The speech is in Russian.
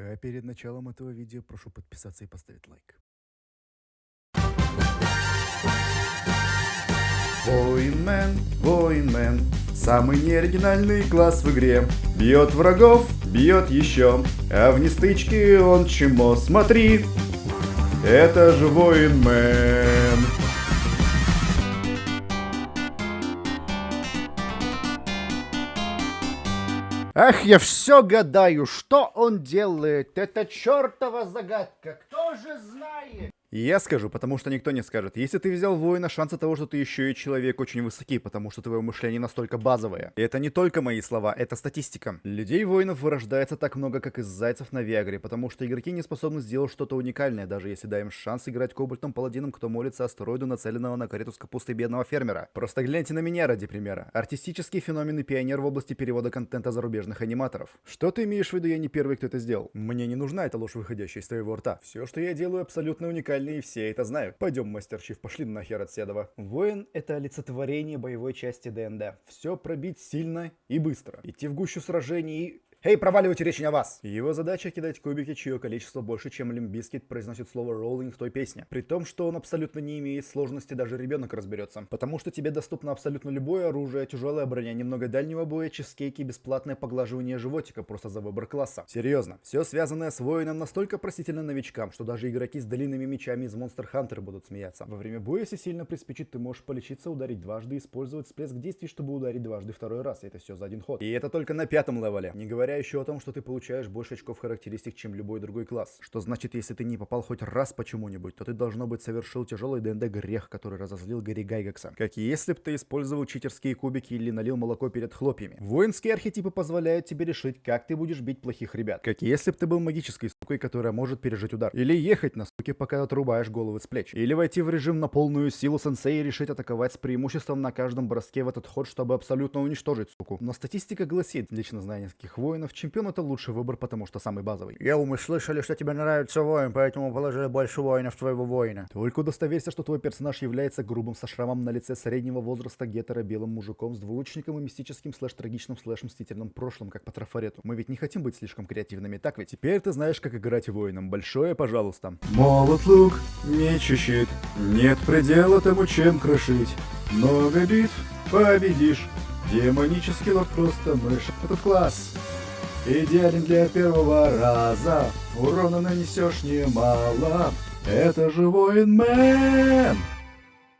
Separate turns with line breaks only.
А перед началом этого видео прошу подписаться и поставить лайк. Воинмен, воинмен, самый неоригинальный класс в игре. Бьет врагов, бьет еще, а в нестычке он чему? Смотри, это же воинмен. Ах, я все гадаю, что он делает. Это чертова загадка. Кто же знает? Я скажу, потому что никто не скажет. Если ты взял воина, шансы того, что ты еще и человек, очень высоки, потому что твое мышление настолько базовое. И это не только мои слова, это статистика. Людей-воинов вырождается так много, как из зайцев на Виагре, потому что игроки не способны сделать что-то уникальное, даже если даем шанс играть кобальтом паладином, кто молится астероиду, нацеленного на карету с капустой бедного фермера. Просто гляньте на меня ради примера. Артистический феномен и пионер в области перевода контента зарубежных аниматоров. Что ты имеешь в виду, я не первый, кто это сделал? Мне не нужна эта ложь, выходящая из твоего рта. Все, что я делаю, абсолютно уникально и все это знают. Пойдем, мастер Чиф, пошли нахер от Седова. Воин — это олицетворение боевой части ДНД. Все пробить сильно и быстро. Идти в гущу сражений и Эй, проваливайте, речь не о вас! Его задача кидать кубики, чье количество больше, чем Limp Bizkit произносит слово rolling в той песне. При том, что он абсолютно не имеет сложности, даже ребенок разберется. Потому что тебе доступно абсолютно любое оружие, тяжелая броня, немного дальнего боя, чизкейки, бесплатное поглаживание животика просто за выбор класса. Серьезно, все связанное с воином настолько простительно новичкам, что даже игроки с длинными мечами из Monster Hunter будут смеяться. Во время боя, если сильно приспичит, ты можешь полечиться, ударить дважды, использовать всплеск действий, чтобы ударить дважды второй раз. Это все за один ход. И это только на пятом левеле. Не говоря говоря еще о том, что ты получаешь больше очков характеристик, чем любой другой класс. Что значит, если ты не попал хоть раз почему-нибудь, то ты должно быть совершил тяжелый ДНД грех, который разозлил Гарри Гайгекса. Как если бы ты использовал читерские кубики или налил молоко перед хлопьями. Воинские архетипы позволяют тебе решить, как ты будешь бить плохих ребят. Как если бы ты был магической сукой, которая может пережить удар. Или ехать на суке, пока отрубаешь головы с плеч. Или войти в режим на полную силу сенсей и решить атаковать с преимуществом на каждом броске в этот ход, чтобы абсолютно уничтожить суку. Но статистика гласит, лично зная нескольких воинов, чемпион это лучший выбор, потому что самый базовый. Я мы слышали, что тебе нравится воин, поэтому положили больше воинов твоего воина. Только удостоверься, что твой персонаж является грубым со шрамом на лице среднего возраста гетера белым мужиком с двулучником и мистическим слэш-трагичным слэш-мстительным прошлым, как по трафарету. Мы ведь не хотим быть слишком креативными, так ведь? Теперь ты знаешь, как играть воином. Большое, пожалуйста. Молот, лук, меч и щит. Нет предела тому, чем крошить. Много битв победишь. Демонический лорд просто мышь. Этот класс Идеален для первого раза. Урона нанесешь немало. Это же воин мэн